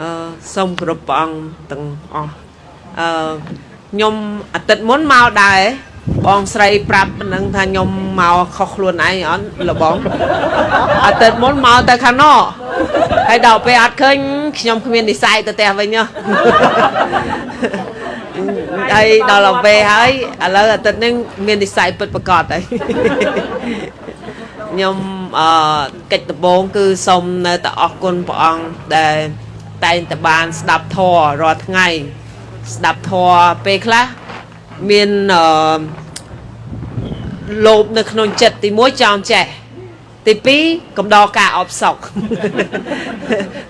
អឺសូមគោរពព្រះអង្គទាំងអស់អឺខ្ញុំអាទិត្យមុនមកដែរបងស្រីប្រាប់ប៉ុណ្ណឹងថាខ្ញុំមកខុសខ្លួនឯងអត់លបងអាទិត្យមុនមកទៅខាងណោហើយដល់ពេលអត់ឃើញខ្ញុំគ្មាននិស្ស័យទៅផ្ទះវិញហ៎ហើយដល់ពេលហើយឥឡូវអាទិត្យនេះមាននិស្ស័យពិតប្រកបហើយខ្ញុំអឺកិច្ចដំបូងគឺសូមនៅតែអរគុណព្រះអង្គដែល តែងតែបានស្ដាប់ធម៌រាល់ថ្ងៃ ស្ដាប់ធម៌ពេលខ្លះមានអឺលោភនៅក្នុងចិត្តទី1ចង់ចេះទី2កំដរការអបសុក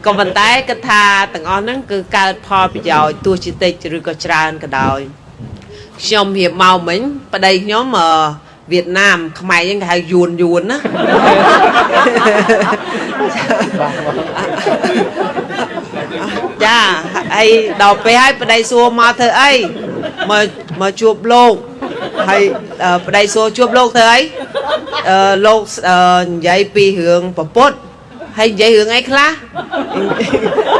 ក៏ប៉ុន្តែគិតថាទាំងអស់ហ្នឹងគឺកើតផលប្រយោជន៍ទោះជាតិចឬក៏ច្រើនក៏ដោយខ្ញុំរៀបមកមិញប្តីខ្ញុំអឺវៀតណាមខ្មែរហ្នឹងគេហៅយួនយួនណា ចាហើយដល់ពេលហើយប្តីសួរមកធ្វើអីមកមកជួបលោកហើយប្តីសួរជួបលោកធ្វើអីអឺលោកនិយាយពីរឿងពពុតហើយនិយាយរឿងអីខ្លះ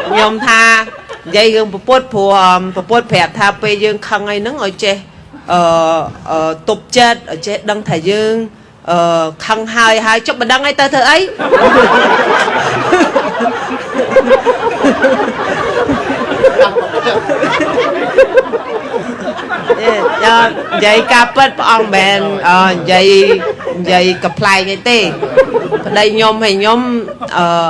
ខ្ញុំថានិយាយរឿងពពុតព្រោះពពុតប្រាប់ថាពេលយើងខឹងអីហ្នឹងឲ្យចេះអឺទប់ចិត្តឲ្យចេះដឹងថាយើងអឺខឹងហើយហើយចុះមិនដឹងអីទៅធ្វើអី យ៉ានិយាយការពិតព្រះអង្គមែននិយាយនិយាយកំ pl ែងអីទេប្តីខ្ញុំឲ្យខ្ញុំអឺ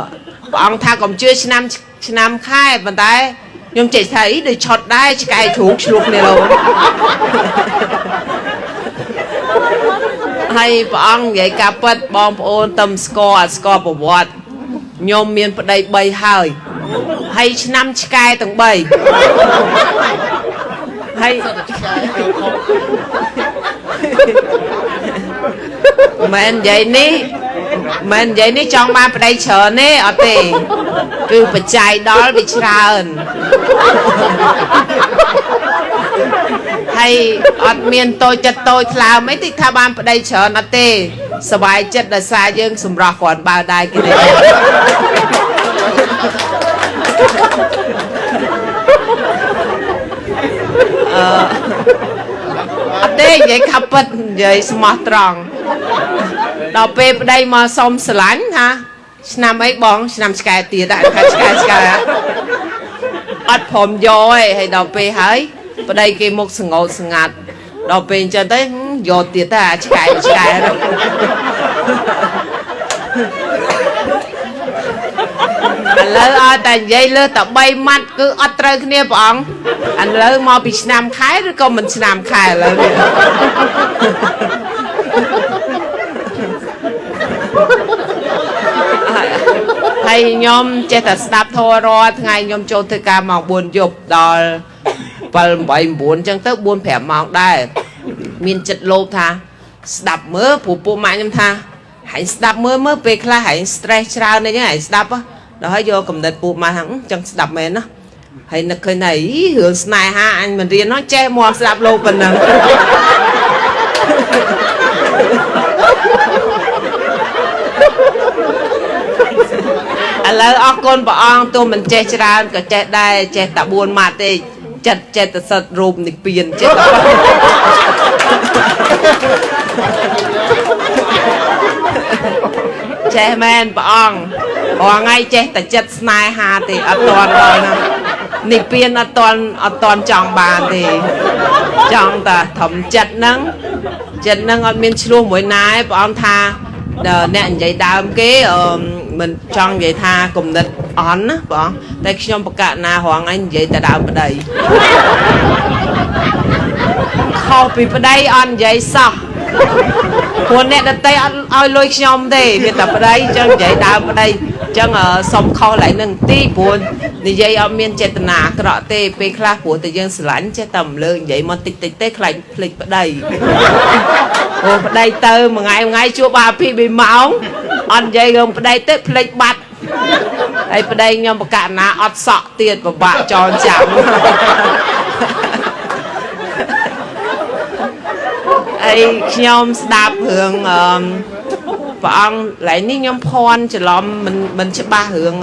ព្រះអង្គថាកុំជឿឆ្នាំឆ្នាំខែប៉ុន្តែខ្ញុំចេះថាអីដូចឆត់ដែរឆ្កែជ្រូកឆ្លុះគ្នាលោហើយព្រះអង្គនិយាយការពិតបងប្អូនតឹមស្គាល់អត់ស្គាល់ប្រវត្តិខ្ញុំមានប្តី3ហើយហើយឆ្នាំឆ្កែទាំង3 ហើយមែននិយាយនេះមែននិយាយនេះចង់បានប្តីច្រើនទេអត់ទេគឺបច្ច័យដល់វាច្រើនហើយអត់មានតូចចិត្តតូចថ្លើមអីតិចថាបានប្តីច្រើនអត់ទេសบายចិត្តដោយសារយើងសម្រស់គ្រាន់បើដែរគេទេ អឺអត់ទេនិយាយខាប់ពិតនិយាយស្មោះត្រង់ដល់ពេលប្តីមកសុំស្រឡាញ់ថាឆ្នាំអីបង ឆ្នាំឆ្កែទៀតអាខាឆ្កែឆ្កែអត់ព្រមយកឯងហើយដល់ពេលហើយប្តីគេមុខសងោតស្ងាត់ដល់ពេលអញ្ចឹងទៅយកទៀតទៅអាឆ្កែឆ្កែ ឥឡូវឲ្យតែនិយាយលើតែ3ម៉ាត់គឺអត់ត្រូវគ្នាព្រះអង្គឥឡូវមកពីឆ្នាំខែឬក៏មិនឆ្នាំខែឥឡូវនេះហើយខ្ញុំចេះតែស្ដាប់ធម៌រាល់ថ្ងៃខ្ញុំចូលធ្វើការម៉ោង4យប់ដល់7 8 9អញ្ចឹងទៅ4 5ម៉ោងដែរមានចិត្តលោភថាស្ដាប់មើលព្រោះពួកម៉ាក់ខ្ញុំថាហែងស្ដាប់មើលមើលពេលខ្លះហែង stress ច្រើនអីហ្នឹងហែងស្ដាប់ ដល់ហើយយកកំណត់ពួកម៉ាក់ហ្នឹងអញ្ចឹងស្ដាប់មែនណាហើយនឹកឃើញថាអីរឿងស្នេហាអញមិនរៀននោះចេះមកស្ដាប់លោកប៉ុណ្ណឹងឥឡូវអរគុណព្រះអង្គទោះមិនចេះច្រើនក៏ចេះដែរចេះតែ4ម៉ាត់ទេចិត្តចេតសិទ្ធរូបនិព្វានចិត្តចេះមែនព្រះអង្គ រាល់ថ្ងៃចេះតែចិត្តស្នេហាទេអត់តន់ដល់ណានិព្វានអត់តន់អត់តន់ចង់បានទេចង់តែធំចិត្តហ្នឹងចិត្តហ្នឹងអត់មានឆ្លោះមួយណាឯងព្រះអង្គថាអ្នកនិយាយដើមគេមិនចង់និយាយថាគំនិតអន់ណាបងតែខ្ញុំបកណារងឯងនិយាយតែដើមប្តីខុសពីប្តីអត់និយាយសោះ ព្រោះអ្នកដតីអត់ឲ្យលុយខ្ញុំទេមានតែប្តីអញ្ចឹងនិយាយដើមប្តីអញ្ចឹងសុំខុសឡើងនឹងទីព្រោះនិយាយអត់មានចេតនាអាក្រក់ទេពេលខ្លះព្រោះតែយើងស្រឡាញ់ចេះតែរំលើកនិយាយមកតិចតិចទេខ្លាចភ្លេចប្តីអូប្តីទៅមួយថ្ងៃមួយថ្ងៃជួបអាពី2ម៉ោងអត់និយាយរឿងប្តីទៅភ្លេចបាត់ហើយប្តីខ្ញុំបកណាអត់សក់ទៀតពិបាកចងចាំ អីខ្ញុំស្ដាប់រឿងអឺព្រះអង្គឡែងនេះខ្ញុំភ័ន្តច្រឡំមិនមិនច្បាស់រឿង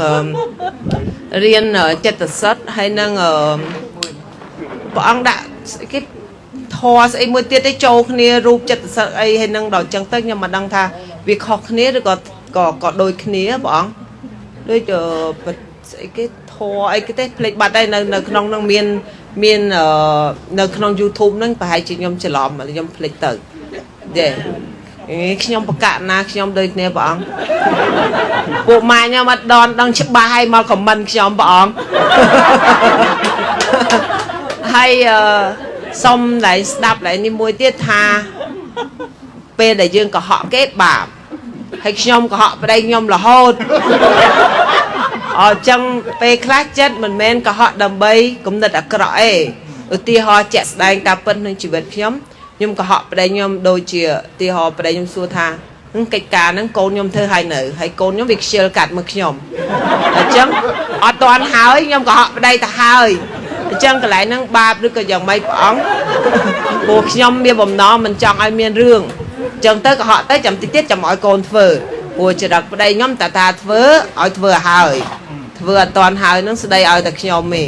រៀនចិត្តសិទ្ធហើយនឹងអឺព្រះអង្គដាក់ស្អីគេធរស្អីមួយទៀតទៅចូលគ្នារូបចិត្តសិទ្ធអីហើយនឹងដល់ចឹងទៅខ្ញុំមិនដឹងថាវាខុសគ្នាឬក៏ក៏ក៏ដូចគ្នាព្រះអង្គដូចអឺស្អីគេធរអីគេទេភ្លេចបាត់ហើយនៅនៅក្នុងនឹងមាន មានអឺនៅក្នុង YouTube ហ្នឹងប្រហែលជាខ្ញុំច្រឡំខ្ញុំភ្លេចទៅទេអេខ្ញុំបកណាខ្ញុំដូចគ្នាព្រះអង្គពួកម៉ែខ្ញុំអត់ដនដឹងច្បាស់ហើយមកខមមិនខ្ញុំព្រះអង្គហើយអឺសុំ lại ស្ដាប់ lại នេះមួយទៀតថា ពេលដែលយើងកុហកគេបាបហើយខ្ញុំកុហកប្តីខ្ញុំរហូត អញ្ចឹងពេលខ្លះចិត្តមិនមែនកុហកដើម្បីគំនិតអាក្រក់ទេឧទាហរណ៍ជាក់ស្ដែងតាមពិតក្នុងជីវិតខ្ញុំខ្ញុំកុហកប្តីខ្ញុំដូចជាឧទាហរណ៍ប្តីខ្ញុំសួរថាហ្នឹងកិច្ចការហ្នឹងកូនខ្ញុំធ្វើឲ្យនៅហើយកូនខ្ញុំវាខ្ជិលកាត់មើលខ្ញុំអញ្ចឹងអត់តាន់ហើយខ្ញុំកុហកប្តីទៅហើយអញ្ចឹងកន្លែងហ្នឹងបាបឬក៏យ៉ាងម៉េចព្រះអង្គព្រោះខ្ញុំមានបំណងមិនចង់ឲ្យមានរឿងអញ្ចឹងទៅកុហកទៅចាំតិចទៀតចាំឲ្យកូនធ្វើ ព្រោះចរិតប្តីខ្ញុំតាតាធ្វើឲ្យធ្វើឲ្យហើយធ្វើអត់តាន់ហើយនឹងស្ដីឲ្យតែខ្ញុំទេ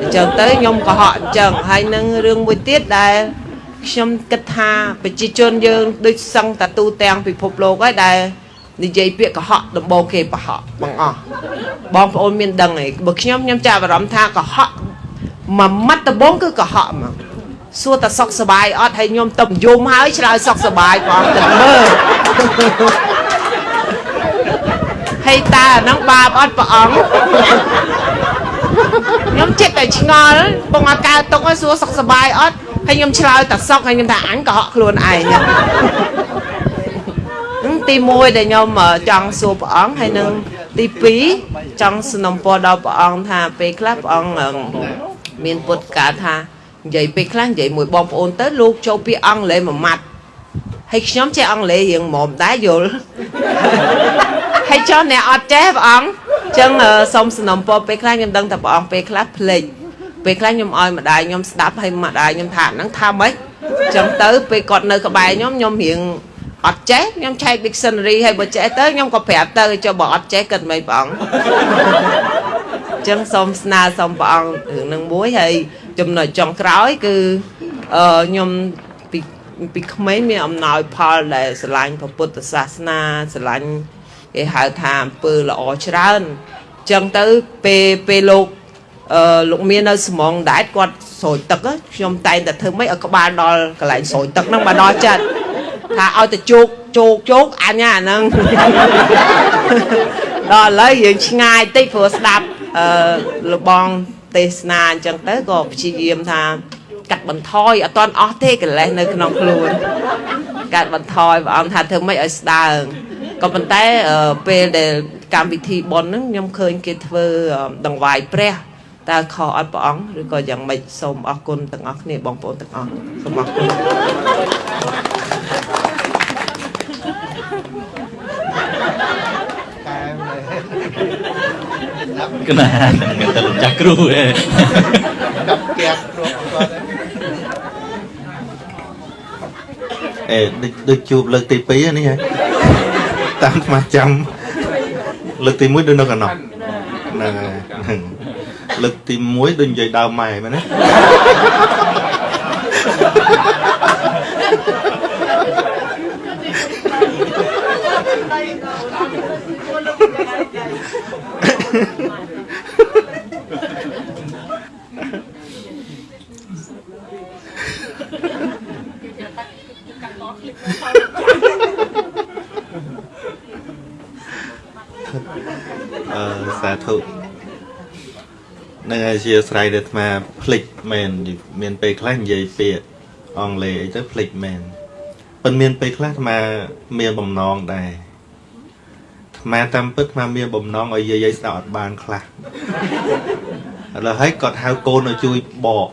អញ្ចឹងទៅខ្ញុំកុហកអញ្ចឹងហើយនឹងរឿងមួយទៀតដែលខ្ញុំគិតថាប្រជាជនយើងដូចសឹងតាទូទាំងពិភពលោកហើយដែលនិយាយពាក្យកុហកដំបូងគេប្រហកបងអស់បងប្អូនមានដឹងឯងបើខ្ញុំខ្ញុំចាប់អារម្មណ៍ថាកុហកមួយម៉ាត់ដំបូងគឺកុហកហ្មងសួរតែសុខសบายអត់ហើយខ្ញុំទៅយំហើយឆ្លើយសុខសบายបងទៅមើលហើ យតើអាហ្នឹងបាបអត់ព្រះអង្គខ្ញុំចិត្តតែឆ្ងល់បងអត់កើតទុកឲ្យសួរសុខសบายអត់ហើយខ្ញុំឆ្លើយតែសុខហើយខ្ញុំថាអញកុហកខ្លួនឯងហ្នឹងទី1ដែលខ្ញុំចង់សួរព្រះអង្គហើយនឹងទី2ចង់สนំពរដល់ព្រះអង្គថាពេលខ្លះព្រះអង្គមានពុតកាថានិយាយពេលខ្លះនិយាយមួយបងប្អូនទៅលោកចូលពាក្យអង់គ្លេសមួយម៉ាត់ហើយខ្ញុំចេះអង់គ្លេសរៀងមុំដែរយល់ ហើយចុះអ្នកអត់ចេះព្រះអង្គចឹងសូមสนំពរពេលខ្លះខ្ញុំដឹងថាព្រះអង្គពេលខ្លះភ្លេចពេលខ្លះខ្ញុំឲ្យម្ដាយខ្ញុំស្ដាប់ហើយម្ដាយខ្ញុំថាហ្នឹងថាម៉េចចឹងទៅពេលគាត់នៅក្បែរខ្ញុំខ្ញុំរៀងអត់ចេះខ្ញុំឆែក dictionary ហើយបើចេះទៅខ្ញុំក៏ប្រាប់ទៅចុះបើអត់ចេះគិតមិនព្រះអង្គចឹងសូមស្នើសូមព្រះអង្គរឿងនឹងមួយហើយចំណុចចុងក្រោយគឺអឺខ្ញុំពីពីក្មេងមានអំណោយផលដែលស្រឡាញ់ពុទ្ធសាសនាស្រឡាញ់ គេហៅថាអំពើល្អច្រើនចឹងទៅពេលពេលលោកអឺលោកមាននៅស្មងដែតគាត់ស្រោចទឹកខ្ញុំតែងតែធ្វើម៉េចឲ្យក្បាលដល់កន្លែងស្រោចទឹកហ្នឹងមកដល់ចិត្តថាឲ្យទៅជោគជោគជោគអញអាហ្នឹងដល់ឥឡូវយើងឆ្ងាយតិចព្រោះស្ដាប់អឺលបងទេសនាអញ្ចឹងទៅក៏ព្យាយាមថាកាត់បន្ថយអត់ទាន់អស់ទេកិលេសនៅក្នុងខ្លួនកាត់បន្ថយព្រះអង្គថាធ្វើម៉េចឲ្យស្ដើង ក៏ប៉ុន្តែពេលដែលកម្មវិធីប៉ុនហ្នឹងខ្ញុំឃើញគេធ្វើដង្វាយព្រះតើខុសអត់ព្រះអង្គឬក៏យ៉ាងម៉េចសូមអរគុណទាំងអស់គ្នាបងប្អូនទាំងអស់សូមអរគុណកណាគេទៅចាស់គ្រូឯងកាប់កាប់គ្រូគាត់អេដូចដូចជួបលើកទី2នេះហ៎ តាមស្មាចាំលើកទី1ដូចនៅកណ្ដោះហ្នឹងហើយលើកទី1ដូចនិយាយដើមម៉ែមែនទេអឺសាធុ នឹងអធិស្ឋានដែលអាត្មាភ្លេចមែនមានពេលខ្លះនិយាយពាក្យអង់គ្លេសអីទៅភ្លេចមែនប៉ុន្តែមានពេលខ្លះអាត្មាមានបំណងដែរអាត្មាតាមពិតអាត្មាមានបំណងឲ្យយាយយាយស្ដាប់អត់បានខ្លះឥឡូវហើយគាត់ហៅកូនឲ្យជួយបក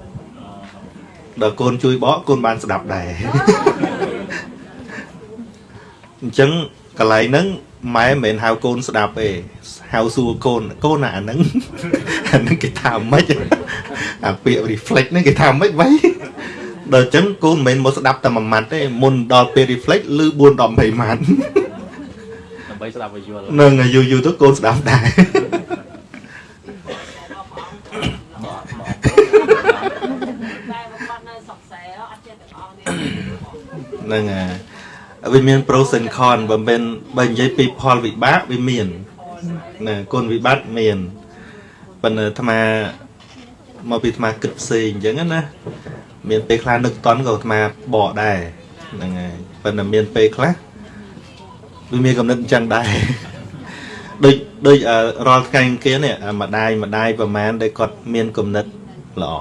ដល់កូនជួយបកកូនបានស្ដាប់ដែរអញ្ចឹងកន្លែងហ្នឹង ម៉ែមិនមែនហៅកូនស្ដាប់ទេហៅសួរកូនកូនអាហ្នឹងអាហ្នឹងគេថាម៉េចអាពាក្យ reflect ហ្នឹងគេថាម៉េចវ៉ៃដល់អញ្ចឹងកូនមិនមែនមកស្ដាប់តែមួយម៉ាត់ទេមុនដល់ពេល reflect ឬ4ដល់20ម៉ាត់ដើម្បីស្ដាប់ឲ្យយល់នឹងយូរយូរទៅកូនស្ដាប់ដែរតែបំផុតនៅសុកសែអត់ចេះទាំងអស់នេះហ្នឹងហើយ វាមាន pros and cons បើមិនបើនិយាយពីផលវិបាកវាមានណាគុណវិបត្តិមានប៉ុន្តែអាត្មាមកពីអាត្មាគិតផ្សេងអញ្ចឹងណាមានពេលខ្លះនឹកតន់ក៏អាត្មាបកដែរហ្នឹងហើយប៉ុន្តែមានពេលខ្លះវាមានកំណត់អញ្ចឹងដែរដូចដូចអឺរាល់ថ្ងៃអង្គារនេះអាម្ដាយម្ដាយប្រហែលដែលគាត់មានគំនិតល្អ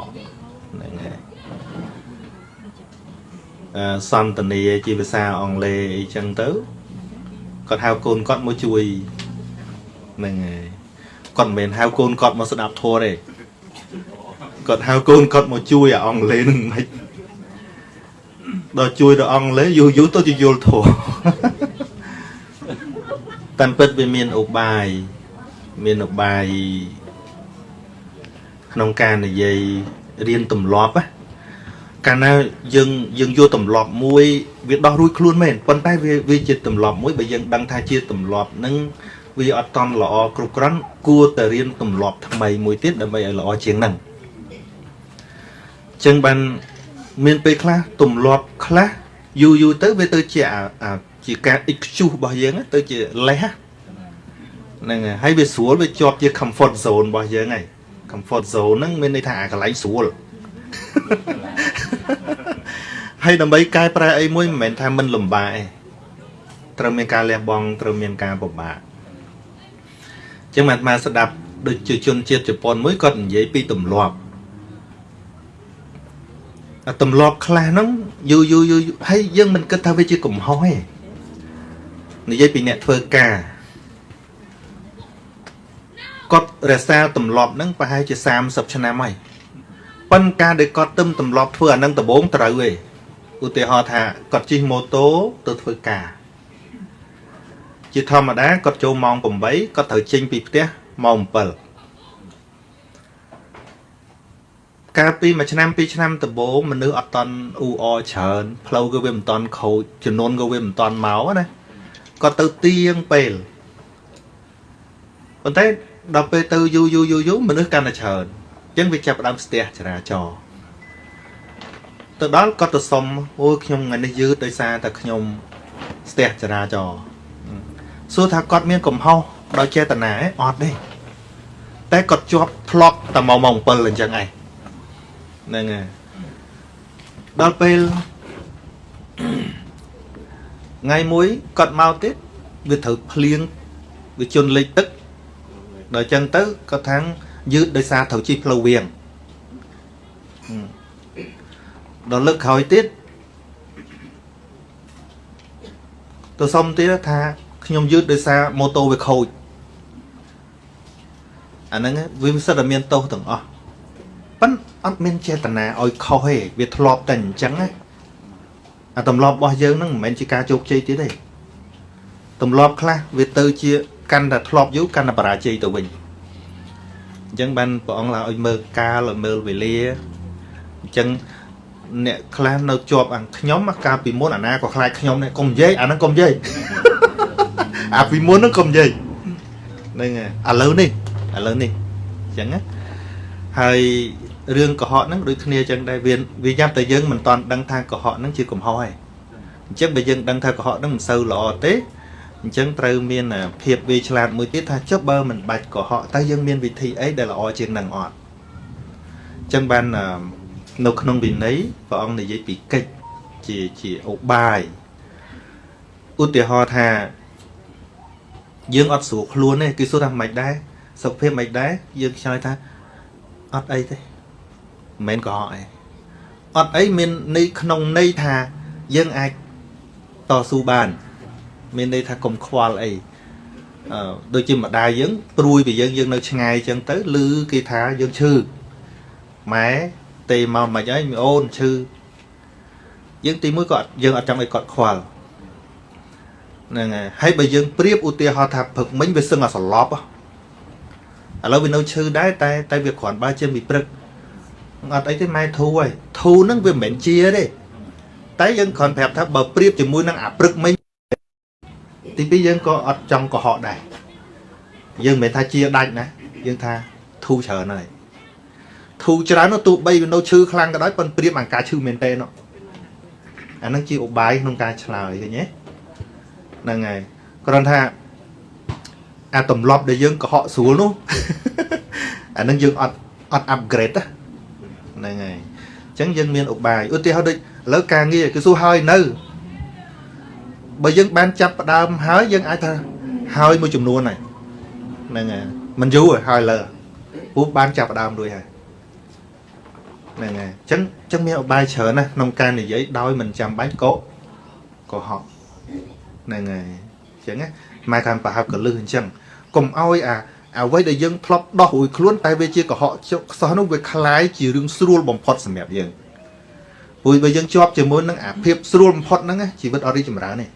ហ្នឹងហើយអឺ សន្តានាជាភាសាអង់គ្លេសអីចឹងទៅគាត់ហៅកូនគាត់មកជួយហ្នឹងហើយគាត់មិនមែនហៅកូនគាត់មកស្ដាប់ធម៌ទេគាត់ហៅកូនគាត់មកជួយអាអង់គ្លេសនឹងមិនដល់ជួយដល់អង់គ្លេសយូរយូរទៅជាយល់ធម៌តាមពិតវាមានឧបាយមានឧបាយក្នុងការនិយាយរៀនទម្លាប់ណា កាលណាយើងយើងយកទម្លាប់មួយវាដោះរួចខ្លួនមែនប៉ុន្តែវាវាជាទម្លាប់មួយបើយើងដឹងថាជាទម្លាប់ហ្នឹងវាអត់តន់ល្អគ្រប់គ្រាន់គួរតែរៀនទម្លាប់ថ្មីមួយទៀតដើម្បីឲ្យល្អជាងហ្នឹងអញ្ចឹងបានមានពេលខ្លះទម្លាប់ខ្លះយូរយូរទៅវាទៅជាអាអាជាការ excuse របស់យើងណាទៅជាលេសណាហ្នឹងហើយហើយវាស្រួលវាជាប់ជា comfort zone របស់យើងហើយ comfort zone ហ្នឹងមានន័យថាអាកន្លែងស្រួល ហើយដើម្បីកែប្រែអីមួយមិនមែនថាមិនលំបាកទេត្រូវមានការលះបង់ត្រូវមានការពិបាកអញ្ចឹងអាត្មាស្ដាប់ដូចជាជនជាតិជប៉ុនមួយគាត់និយាយពីទម្លាប់អាទម្លាប់ខ្លះហ្នឹងយូរយូរយូរហើយយើងមិនគិតថាវាជាកំហុសទេនិយាយពីអ្នកធ្វើការគាត់រក្សាទម្លាប់ហ្នឹងប្រហែលជា30ឆ្នាំហើយ ប៉ុន្តែការដែលគាត់ទឹមទម្លាប់ធ្វើអាហ្នឹងដំបូងត្រូវឯងឧទាហរណ៍ថាគាត់ជិះម៉ូតូទៅធ្វើការជាធម្មតាគាត់ចូលម៉ោង8គាត់ត្រូវចេញពីផ្ទះម៉ោង7កាលពីមួយឆ្នាំពីរឆ្នាំដំបូងមនុស្សអត់តន់អ៊ូអច្រើនផ្លូវក៏វាមិនតន់ខូចចំនួនក៏វាមិនតន់មកណាគាត់ទៅទៀងពេលប៉ុន្តែដល់ពេលទៅយូរយូរយូរយូរមនុស្សកាន់តែច្រើនអញ្ចឹងវាចាប់ផ្ដើមស្ទះចរាចរណ៍ទៅដល់គាត់ទៅសុំអូយខ្ញុំថ្ងៃនេះយឺតដោយសារតែខ្ញុំស្ទះចរាចរណ៍សួរថាគាត់មានកំហុសដោយចេតនាអត់ទេតែគាត់ជាប់ធ្លាប់តែមកម៉ោង7អញ្ចឹងឯងហ្នឹងហើយដល់ពេលថ្ងៃមួយគាត់មកទៀតវាត្រូវភ្លៀងវាជន់លេខទឹកដល់អញ្ចឹងទៅគាត់ថាង យឺតដោយសារត្រូវជិះផ្លូវវៀងដល់លើកក្រោយទៀតទៅសុំទៀតថាខ្ញុំយឺតដោយសារម៉ូតូវាខូចអាហ្នឹងវាមិនសិតតែមានទោសទាំងអស់ប៉ិនអត់មានចេតនាឲ្យខុសទេវាធ្លាប់តែអញ្ចឹងណាអាទម្លាប់របស់យើងហ្នឹងមិនមែនជាការជោគជ័យទៀតទេទម្លាប់ខ្លះវាទៅជាកាន់តែធ្លាប់យូរកាន់តែបរាជ័យទៅវិញ អញ្ចឹងបានព្រះអង្គឡើងឲ្យមើលកាលឲ្យមើលវេលាអញ្ចឹងអ្នកខ្លះនៅជាប់អាខ្ញុំកាលពីមុនអាណាក៏ខ្លាចខ្ញុំដែរកុំនិយាយអាហ្នឹងកុំនិយាយអាពីមុនហ្នឹងកុំនិយាយហ្នឹងហើយឥឡូវនេះឥឡូវនេះអញ្ចឹងណាហើយរឿងកុហកហ្នឹងដូចគ្នាអញ្ចឹងដែរវាវាយ៉ាប់តែយើងមិនតន់ដឹងថាកុហកហ្នឹងជាកំហុសឯងអញ្ចឹងបើយើងដឹងថាកុហកហ្នឹងមិនសូវល្អទេ អញ្ចឹងត្រូវមានភាពវាឆ្លាតមួយទៀតថាចុះបើមិនបាច់កុហកតើយើងមានវិធីអីដែលល្អជាងនឹងអត់អញ្ចឹងបាននៅក្នុងវិន័យព្រះអង្គនិយាយពីកិច្ចជាជាឧបាយឧទាហរណ៍ថាយើងអត់ស្រួលខ្លួនទេគេសួរថាមិនដែរសុខភាពមិនដែរយើងឆ្លើយថាអត់អីទេមិនមែនកុហកអីអត់អីមានន័យក្នុងន័យថាយើងអាចតស៊ូបាន មានន័យថាកុំខ្វល់អីអឺដូចជាម្ដាយយើងព្រួយពីយើងយើងនៅឆ្ងាយអញ្ចឹងទៅឮគេថាយើងឈឺម៉ែទេមកមិនអីមីអូនឈឺយើងទីមួយក៏យើងអត់ចង់ឲ្យគាត់ខ្វល់ហ្នឹងហើយហើយបើយើងប្រៀបឧទាហរណ៍ថាព្រឹកមិញវាសឹងអាសន្លប់ឥឡូវវានៅឈឺដែរតែតែវាគ្រាន់បើជាពីព្រឹកអត់អីទេម៉ែធូហើយធូហ្នឹងវាមិនមែនជាទេតែយើងគ្រាន់ប្រាប់ថាបើប្រៀបជាមួយនឹងអាព្រឹកមិញ ទីពីរយើងក៏អត់ចង់កុហកដែរយើងមិនមែនថាជាដាច់ណាយើងថាធូច្រើនហើយធូូរច្រើននោះទោះបីវានៅឈឺខ្លាំងក៏ដោយប៉ុន្តែព្រៀបអាការឈឺមែនទេនោះអាហ្នឹងជាឧបាយក្នុងការឆ្លើយឃើញទេហ្នឹងហើយគ្រាន់ថាអាទម្លាប់ដែលយើងកុហកស្រួលនោះអាហ្នឹងយើងអត់អត់ upgrade ណាហ្នឹងហើយអញ្ចឹងយើងមានឧបាយឧទាហរណ៍ដូចឥឡូវការងារគឺសួរហើយនៅ បើយើងបានចាប់ផ្ដើមហើយយើងអាចថាហើយមួយចំនួនហើយហ្នឹងហើយមិនយូរទេហើយលើព្រោះបានចាប់ផ្ដើមរួចហើយហ្នឹងហើយអញ្ចឹងអញ្ចឹងមានឧបាយច្រើនណាស់ក្នុងការនិយាយដោយមិនចាំបាច់កុកុហកហ្នឹងហើយអញ្ចឹងណាម៉ែកាន់ប្រហើបកលឹះអញ្ចឹងកុំឲ្យអាអ្វីដែលយើងធ្លាប់ដោះរួចខ្លួនតែវាជាកុហកចុះខ្សោះនោះវាคล้ายជារឿងស្រួលបំផុតសម្រាប់យើងព្រោះបើយើងជាប់ជាមួយនឹងអាភាពស្រួលបំផុតហ្នឹងណាជីវិតអត់រីកចម្រើនទេ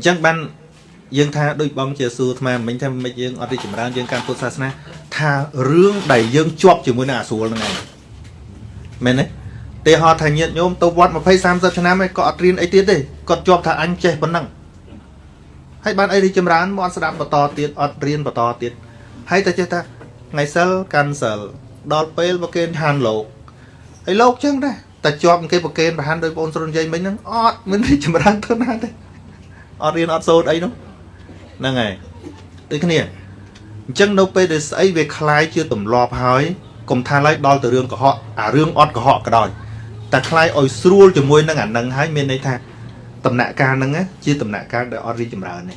អញ្ចឹងបានយើងថាដូចបងជាសួរអាត្មាមិញថាមិនយើងអត់រីកចម្រើនយើងកាន់ពុទ្ធសាសនាថារឿងដែលយើងជាប់ជាមួយនឹងអាស្រួលហ្នឹងឯងមែនទេទេហោថាញាតញោមទៅវត្ត20 30ឆ្នាំឯងក៏អត់រៀនអីទៀតទេគាត់ជាប់ថាអញចេះប៉ុណ្ណឹងហើយបានអីរីកចម្រើនមកអត់ស្ដាប់បន្តទៀតអត់រៀនបន្តទៀតហើយតែចេះថាថ្ងៃសិលកាន់សិលដល់ពេលប្រគេនឋានលោកហើយលោកចឹងដែរតែជាប់គេប្រគេនប្រហានដោយបងស្រុនយាយមិញហ្នឹងអត់មានរីកចម្រើនទៅណាទេ អត់រៀនអត់សូត្រអីនោះហ្នឹងហើយដូចគ្នាអញ្ចឹងនៅពេលដែលស្អីវាคล้ายជាទម្លាប់ហើយកុំថាឡើយដល់ទៅរឿងកុហកអារឿងអត់កុហកក៏ដោយតែคล้ายឲ្យស្រួលជាមួយនឹងអានឹងហើយមានន័យថាដំណាក់កាលហ្នឹងណាជាដំណាក់កាលដែលអត់រីកចម្រើនទេ